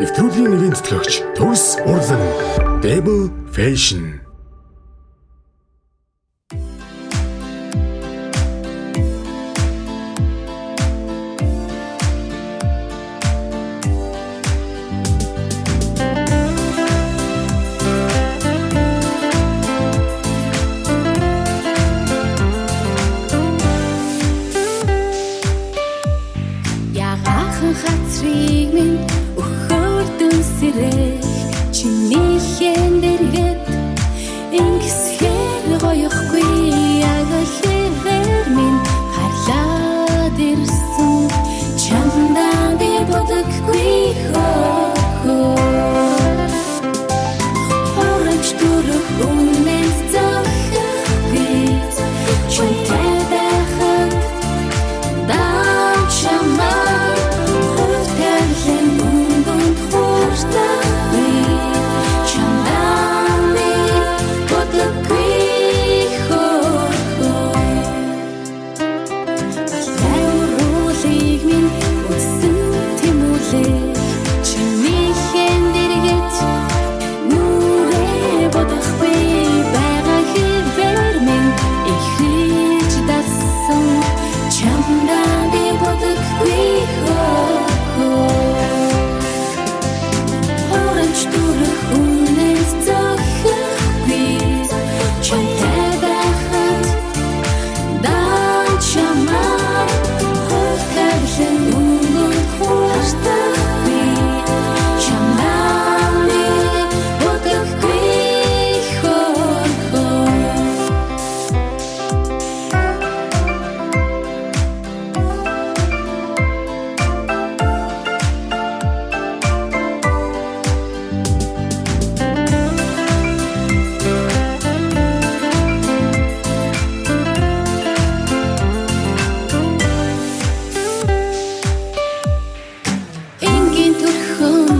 Нэвтрүүлгийн нэрийн тэтгэгч Төвс Урлан Debo Fashion 和你